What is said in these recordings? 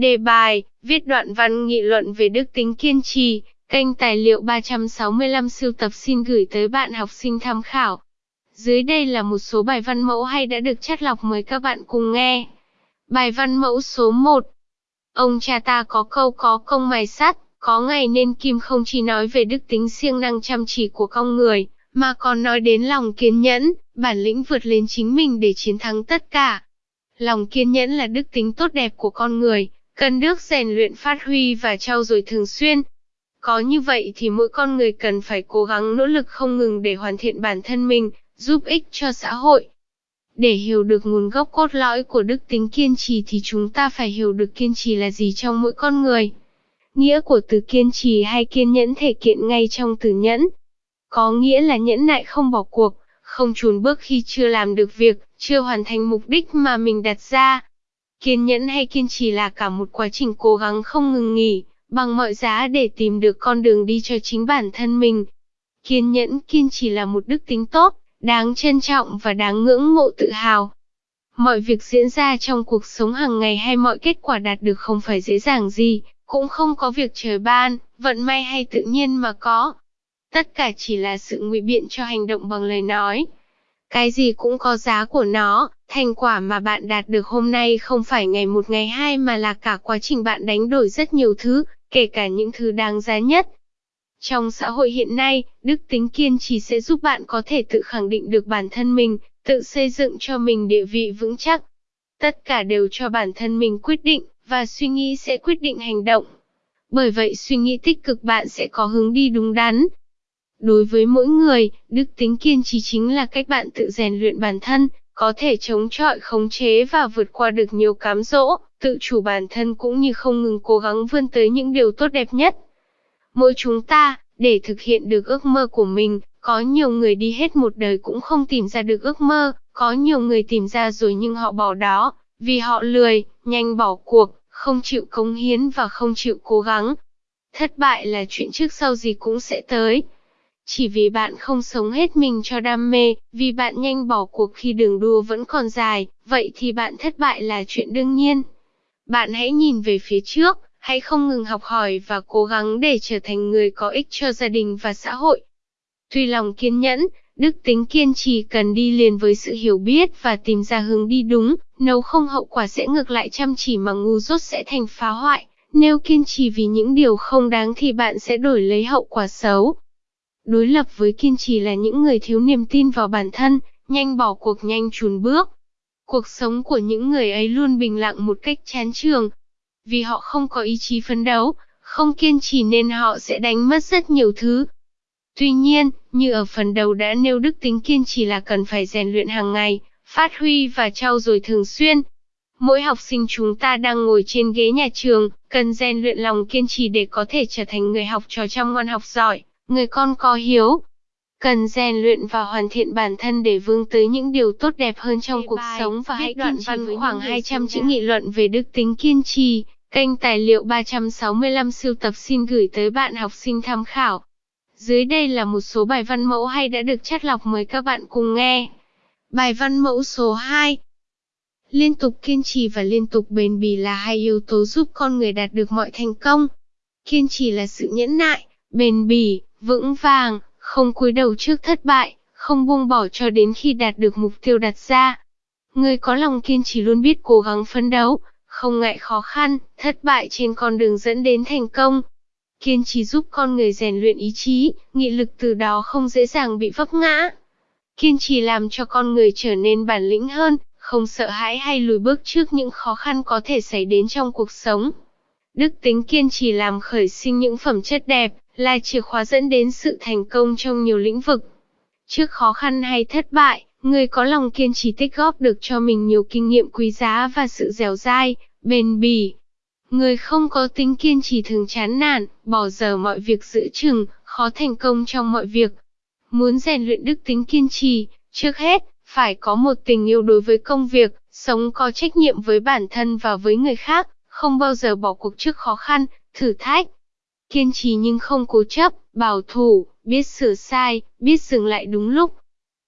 Đề bài, viết đoạn văn nghị luận về đức tính kiên trì, kênh tài liệu 365 siêu tập xin gửi tới bạn học sinh tham khảo. Dưới đây là một số bài văn mẫu hay đã được chắt lọc mời các bạn cùng nghe. Bài văn mẫu số 1 Ông cha ta có câu có công mài sắt, có ngày nên kim không chỉ nói về đức tính siêng năng chăm chỉ của con người, mà còn nói đến lòng kiên nhẫn, bản lĩnh vượt lên chính mình để chiến thắng tất cả. Lòng kiên nhẫn là đức tính tốt đẹp của con người, cần được rèn luyện phát huy và trau dồi thường xuyên. Có như vậy thì mỗi con người cần phải cố gắng nỗ lực không ngừng để hoàn thiện bản thân mình, giúp ích cho xã hội. Để hiểu được nguồn gốc cốt lõi của đức tính kiên trì thì chúng ta phải hiểu được kiên trì là gì trong mỗi con người. Nghĩa của từ kiên trì hay kiên nhẫn thể kiện ngay trong từ nhẫn. Có nghĩa là nhẫn nại không bỏ cuộc, không chùn bước khi chưa làm được việc, chưa hoàn thành mục đích mà mình đặt ra. Kiên nhẫn hay kiên trì là cả một quá trình cố gắng không ngừng nghỉ, bằng mọi giá để tìm được con đường đi cho chính bản thân mình. Kiên nhẫn, kiên trì là một đức tính tốt, đáng trân trọng và đáng ngưỡng mộ tự hào. Mọi việc diễn ra trong cuộc sống hàng ngày hay mọi kết quả đạt được không phải dễ dàng gì, cũng không có việc trời ban, vận may hay tự nhiên mà có. Tất cả chỉ là sự ngụy biện cho hành động bằng lời nói. Cái gì cũng có giá của nó, thành quả mà bạn đạt được hôm nay không phải ngày một ngày hai mà là cả quá trình bạn đánh đổi rất nhiều thứ, kể cả những thứ đáng giá nhất. Trong xã hội hiện nay, đức tính kiên trì sẽ giúp bạn có thể tự khẳng định được bản thân mình, tự xây dựng cho mình địa vị vững chắc. Tất cả đều cho bản thân mình quyết định, và suy nghĩ sẽ quyết định hành động. Bởi vậy suy nghĩ tích cực bạn sẽ có hướng đi đúng đắn, Đối với mỗi người, đức tính kiên trì chính là cách bạn tự rèn luyện bản thân, có thể chống chọi khống chế và vượt qua được nhiều cám dỗ, tự chủ bản thân cũng như không ngừng cố gắng vươn tới những điều tốt đẹp nhất. Mỗi chúng ta, để thực hiện được ước mơ của mình, có nhiều người đi hết một đời cũng không tìm ra được ước mơ, có nhiều người tìm ra rồi nhưng họ bỏ đó, vì họ lười, nhanh bỏ cuộc, không chịu cống hiến và không chịu cố gắng. Thất bại là chuyện trước sau gì cũng sẽ tới. Chỉ vì bạn không sống hết mình cho đam mê, vì bạn nhanh bỏ cuộc khi đường đua vẫn còn dài, vậy thì bạn thất bại là chuyện đương nhiên. Bạn hãy nhìn về phía trước, hãy không ngừng học hỏi và cố gắng để trở thành người có ích cho gia đình và xã hội. Tuy lòng kiên nhẫn, đức tính kiên trì cần đi liền với sự hiểu biết và tìm ra hướng đi đúng, nếu không hậu quả sẽ ngược lại chăm chỉ mà ngu dốt sẽ thành phá hoại. Nếu kiên trì vì những điều không đáng thì bạn sẽ đổi lấy hậu quả xấu. Đối lập với kiên trì là những người thiếu niềm tin vào bản thân, nhanh bỏ cuộc nhanh chùn bước. Cuộc sống của những người ấy luôn bình lặng một cách chán trường. Vì họ không có ý chí phấn đấu, không kiên trì nên họ sẽ đánh mất rất nhiều thứ. Tuy nhiên, như ở phần đầu đã nêu đức tính kiên trì là cần phải rèn luyện hàng ngày, phát huy và trau dồi thường xuyên. Mỗi học sinh chúng ta đang ngồi trên ghế nhà trường, cần rèn luyện lòng kiên trì để có thể trở thành người học trò chăm ngoan học giỏi người con có hiếu, cần rèn luyện và hoàn thiện bản thân để vươn tới những điều tốt đẹp hơn trong cuộc sống và hãy đoạn văn khoảng 200 chữ nghị luận về đức tính kiên trì. Kênh tài liệu 365 siêu tập xin gửi tới bạn học sinh tham khảo. Dưới đây là một số bài văn mẫu hay đã được chắt lọc mời các bạn cùng nghe. Bài văn mẫu số 2 Liên tục kiên trì và liên tục bền bỉ là hai yếu tố giúp con người đạt được mọi thành công. Kiên trì là sự nhẫn nại, bền bỉ, vững vàng, không cúi đầu trước thất bại, không buông bỏ cho đến khi đạt được mục tiêu đặt ra. Người có lòng kiên trì luôn biết cố gắng phấn đấu, không ngại khó khăn, thất bại trên con đường dẫn đến thành công. Kiên trì giúp con người rèn luyện ý chí, nghị lực từ đó không dễ dàng bị vấp ngã. Kiên trì làm cho con người trở nên bản lĩnh hơn, không sợ hãi hay lùi bước trước những khó khăn có thể xảy đến trong cuộc sống. Đức tính kiên trì làm khởi sinh những phẩm chất đẹp, là chìa khóa dẫn đến sự thành công trong nhiều lĩnh vực. Trước khó khăn hay thất bại, người có lòng kiên trì tích góp được cho mình nhiều kinh nghiệm quý giá và sự dẻo dai, bền bỉ. Người không có tính kiên trì thường chán nản, bỏ dở mọi việc giữ chừng, khó thành công trong mọi việc. Muốn rèn luyện đức tính kiên trì, trước hết, phải có một tình yêu đối với công việc, sống có trách nhiệm với bản thân và với người khác, không bao giờ bỏ cuộc trước khó khăn, thử thách kiên trì nhưng không cố chấp, bảo thủ, biết sửa sai, biết dừng lại đúng lúc.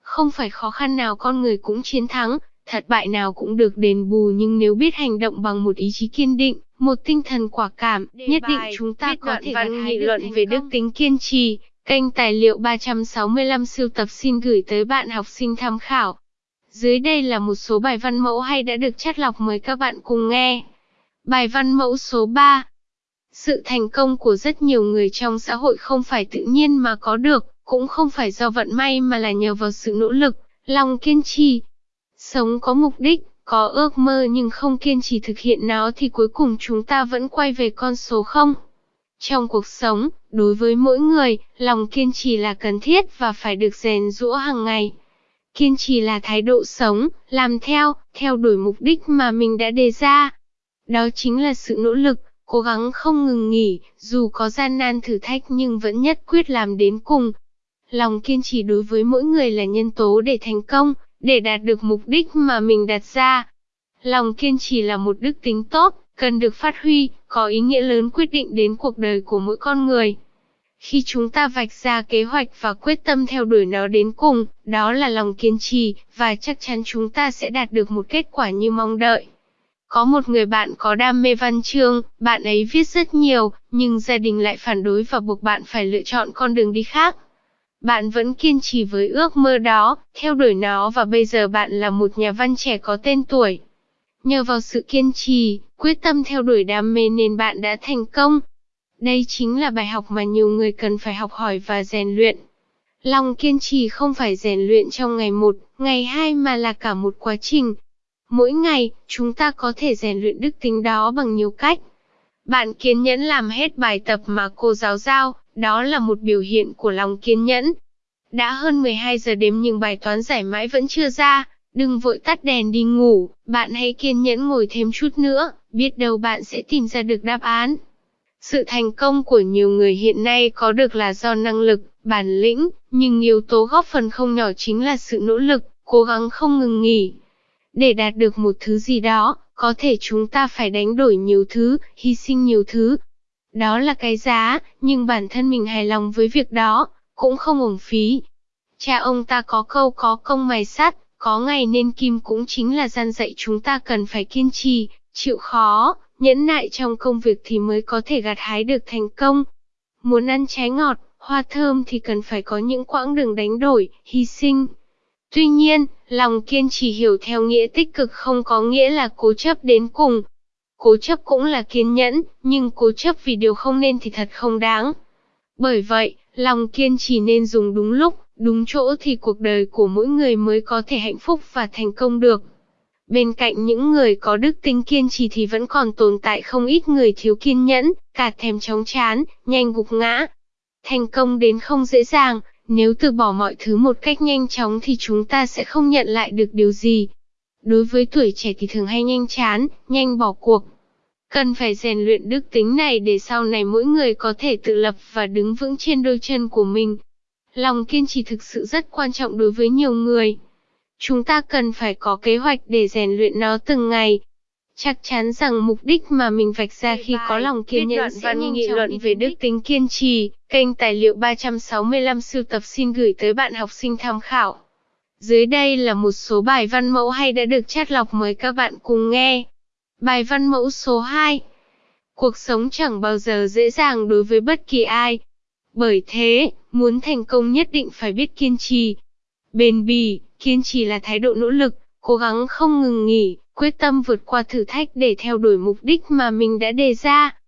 Không phải khó khăn nào con người cũng chiến thắng, thất bại nào cũng được đền bù nhưng nếu biết hành động bằng một ý chí kiên định, một tinh thần quả cảm, nhất định chúng ta có thể văn nghị luận về đức tính kiên trì. Kênh tài liệu 365 siêu tập xin gửi tới bạn học sinh tham khảo. Dưới đây là một số bài văn mẫu hay đã được chắt lọc mời các bạn cùng nghe. Bài văn mẫu số 3 sự thành công của rất nhiều người trong xã hội không phải tự nhiên mà có được, cũng không phải do vận may mà là nhờ vào sự nỗ lực, lòng kiên trì. Sống có mục đích, có ước mơ nhưng không kiên trì thực hiện nó thì cuối cùng chúng ta vẫn quay về con số không. Trong cuộc sống, đối với mỗi người, lòng kiên trì là cần thiết và phải được rèn rũa hàng ngày. Kiên trì là thái độ sống, làm theo, theo đuổi mục đích mà mình đã đề ra. Đó chính là sự nỗ lực, cố gắng không ngừng nghỉ, dù có gian nan thử thách nhưng vẫn nhất quyết làm đến cùng. Lòng kiên trì đối với mỗi người là nhân tố để thành công, để đạt được mục đích mà mình đặt ra. Lòng kiên trì là một đức tính tốt, cần được phát huy, có ý nghĩa lớn quyết định đến cuộc đời của mỗi con người. Khi chúng ta vạch ra kế hoạch và quyết tâm theo đuổi nó đến cùng, đó là lòng kiên trì, và chắc chắn chúng ta sẽ đạt được một kết quả như mong đợi. Có một người bạn có đam mê văn chương, bạn ấy viết rất nhiều, nhưng gia đình lại phản đối và buộc bạn phải lựa chọn con đường đi khác. Bạn vẫn kiên trì với ước mơ đó, theo đuổi nó và bây giờ bạn là một nhà văn trẻ có tên tuổi. Nhờ vào sự kiên trì, quyết tâm theo đuổi đam mê nên bạn đã thành công. Đây chính là bài học mà nhiều người cần phải học hỏi và rèn luyện. Lòng kiên trì không phải rèn luyện trong ngày một, ngày hai mà là cả một quá trình. Mỗi ngày, chúng ta có thể rèn luyện đức tính đó bằng nhiều cách. Bạn kiên nhẫn làm hết bài tập mà cô giáo giao, đó là một biểu hiện của lòng kiên nhẫn. Đã hơn 12 giờ đêm nhưng bài toán giải mãi vẫn chưa ra, đừng vội tắt đèn đi ngủ, bạn hãy kiên nhẫn ngồi thêm chút nữa, biết đâu bạn sẽ tìm ra được đáp án. Sự thành công của nhiều người hiện nay có được là do năng lực, bản lĩnh, nhưng yếu tố góp phần không nhỏ chính là sự nỗ lực, cố gắng không ngừng nghỉ. Để đạt được một thứ gì đó, có thể chúng ta phải đánh đổi nhiều thứ, hy sinh nhiều thứ, đó là cái giá, nhưng bản thân mình hài lòng với việc đó, cũng không uổng phí. Cha ông ta có câu có công mài sắt, có ngày nên kim cũng chính là gian dạy chúng ta cần phải kiên trì, chịu khó, nhẫn nại trong công việc thì mới có thể gặt hái được thành công. Muốn ăn trái ngọt, hoa thơm thì cần phải có những quãng đường đánh đổi, hy sinh. Tuy nhiên, lòng kiên trì hiểu theo nghĩa tích cực không có nghĩa là cố chấp đến cùng, Cố chấp cũng là kiên nhẫn, nhưng cố chấp vì điều không nên thì thật không đáng. Bởi vậy, lòng kiên trì nên dùng đúng lúc, đúng chỗ thì cuộc đời của mỗi người mới có thể hạnh phúc và thành công được. Bên cạnh những người có đức tính kiên trì thì vẫn còn tồn tại không ít người thiếu kiên nhẫn, cả thèm chóng chán, nhanh gục ngã. Thành công đến không dễ dàng, nếu từ bỏ mọi thứ một cách nhanh chóng thì chúng ta sẽ không nhận lại được điều gì, Đối với tuổi trẻ thì thường hay nhanh chán, nhanh bỏ cuộc. Cần phải rèn luyện đức tính này để sau này mỗi người có thể tự lập và đứng vững trên đôi chân của mình. Lòng kiên trì thực sự rất quan trọng đối với nhiều người. Chúng ta cần phải có kế hoạch để rèn luyện nó từng ngày. Chắc chắn rằng mục đích mà mình vạch ra khi có lòng kiên nhẫn sẽ nhanh nghị luận về đức tính kiên trì. Kênh tài liệu 365 sưu tập xin gửi tới bạn học sinh tham khảo. Dưới đây là một số bài văn mẫu hay đã được chắt lọc mời các bạn cùng nghe. Bài văn mẫu số 2 Cuộc sống chẳng bao giờ dễ dàng đối với bất kỳ ai. Bởi thế, muốn thành công nhất định phải biết kiên trì. Bền bỉ, kiên trì là thái độ nỗ lực, cố gắng không ngừng nghỉ, quyết tâm vượt qua thử thách để theo đuổi mục đích mà mình đã đề ra.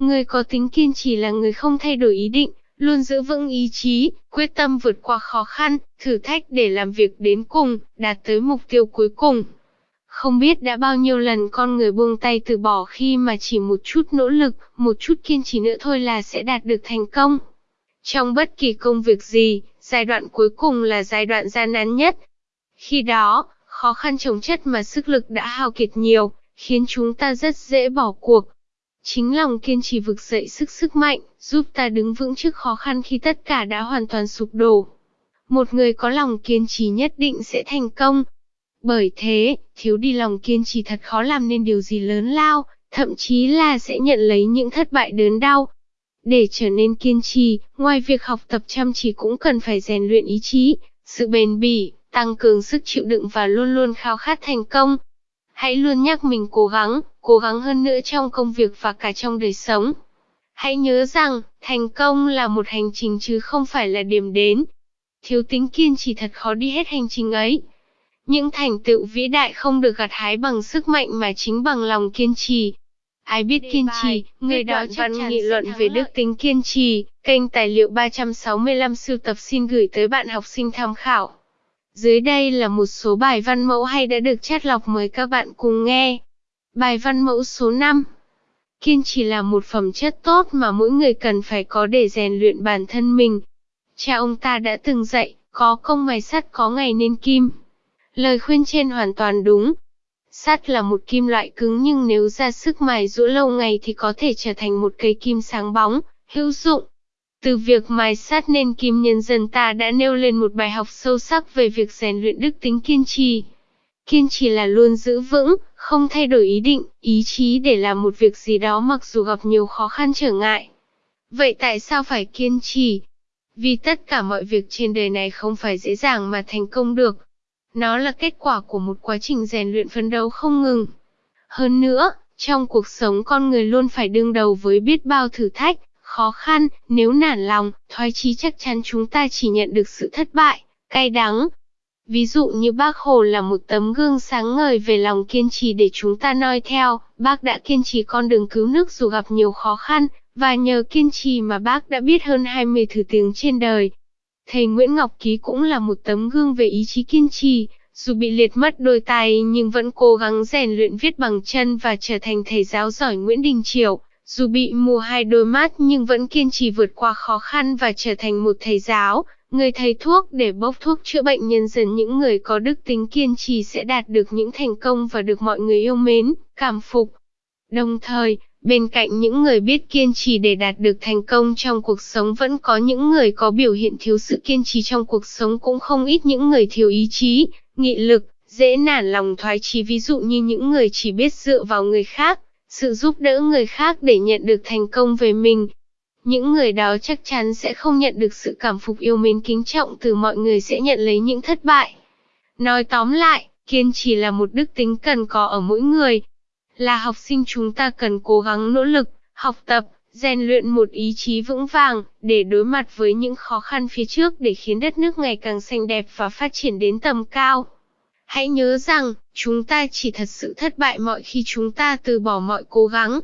Người có tính kiên trì là người không thay đổi ý định, luôn giữ vững ý chí, quyết tâm vượt qua khó khăn, thử thách để làm việc đến cùng, đạt tới mục tiêu cuối cùng. Không biết đã bao nhiêu lần con người buông tay từ bỏ khi mà chỉ một chút nỗ lực, một chút kiên trì nữa thôi là sẽ đạt được thành công. Trong bất kỳ công việc gì, giai đoạn cuối cùng là giai đoạn gian nan nhất. Khi đó, khó khăn chồng chất mà sức lực đã hao kiệt nhiều, khiến chúng ta rất dễ bỏ cuộc, Chính lòng kiên trì vực dậy sức sức mạnh, giúp ta đứng vững trước khó khăn khi tất cả đã hoàn toàn sụp đổ. Một người có lòng kiên trì nhất định sẽ thành công. Bởi thế, thiếu đi lòng kiên trì thật khó làm nên điều gì lớn lao, thậm chí là sẽ nhận lấy những thất bại đớn đau. Để trở nên kiên trì, ngoài việc học tập chăm chỉ cũng cần phải rèn luyện ý chí, sự bền bỉ, tăng cường sức chịu đựng và luôn luôn khao khát thành công. Hãy luôn nhắc mình cố gắng, cố gắng hơn nữa trong công việc và cả trong đời sống. Hãy nhớ rằng, thành công là một hành trình chứ không phải là điểm đến. Thiếu tính kiên trì thật khó đi hết hành trình ấy. Những thành tựu vĩ đại không được gặt hái bằng sức mạnh mà chính bằng lòng kiên trì. Ai biết kiên trì, người đó chắc chắn nghị luận về đức tính kiên trì, kênh tài liệu 365 sưu tập xin gửi tới bạn học sinh tham khảo. Dưới đây là một số bài văn mẫu hay đã được chắt lọc mời các bạn cùng nghe. Bài văn mẫu số 5 Kiên trì là một phẩm chất tốt mà mỗi người cần phải có để rèn luyện bản thân mình. Cha ông ta đã từng dạy, có công mài sắt có ngày nên kim. Lời khuyên trên hoàn toàn đúng. Sắt là một kim loại cứng nhưng nếu ra sức mài rũa lâu ngày thì có thể trở thành một cây kim sáng bóng, hữu dụng. Từ việc mài sắt nên kim nhân dân ta đã nêu lên một bài học sâu sắc về việc rèn luyện đức tính kiên trì. Kiên trì là luôn giữ vững, không thay đổi ý định, ý chí để làm một việc gì đó mặc dù gặp nhiều khó khăn trở ngại. Vậy tại sao phải kiên trì? Vì tất cả mọi việc trên đời này không phải dễ dàng mà thành công được. Nó là kết quả của một quá trình rèn luyện phấn đấu không ngừng. Hơn nữa, trong cuộc sống con người luôn phải đương đầu với biết bao thử thách, khó khăn, nếu nản lòng, thoái chí chắc chắn chúng ta chỉ nhận được sự thất bại, cay đắng. Ví dụ như bác Hồ là một tấm gương sáng ngời về lòng kiên trì để chúng ta noi theo, bác đã kiên trì con đường cứu nước dù gặp nhiều khó khăn, và nhờ kiên trì mà bác đã biết hơn 20 thứ tiếng trên đời. Thầy Nguyễn Ngọc Ký cũng là một tấm gương về ý chí kiên trì, dù bị liệt mất đôi tay nhưng vẫn cố gắng rèn luyện viết bằng chân và trở thành thầy giáo giỏi Nguyễn Đình Triều. Dù bị mù hai đôi mắt nhưng vẫn kiên trì vượt qua khó khăn và trở thành một thầy giáo, người thầy thuốc để bốc thuốc chữa bệnh nhân dân những người có đức tính kiên trì sẽ đạt được những thành công và được mọi người yêu mến, cảm phục. Đồng thời, bên cạnh những người biết kiên trì để đạt được thành công trong cuộc sống vẫn có những người có biểu hiện thiếu sự kiên trì trong cuộc sống cũng không ít những người thiếu ý chí, nghị lực, dễ nản lòng thoái chí ví dụ như những người chỉ biết dựa vào người khác, sự giúp đỡ người khác để nhận được thành công về mình. Những người đó chắc chắn sẽ không nhận được sự cảm phục yêu mến kính trọng từ mọi người sẽ nhận lấy những thất bại. Nói tóm lại, kiên trì là một đức tính cần có ở mỗi người. Là học sinh chúng ta cần cố gắng nỗ lực, học tập, rèn luyện một ý chí vững vàng, để đối mặt với những khó khăn phía trước để khiến đất nước ngày càng xanh đẹp và phát triển đến tầm cao. Hãy nhớ rằng, chúng ta chỉ thật sự thất bại mọi khi chúng ta từ bỏ mọi cố gắng,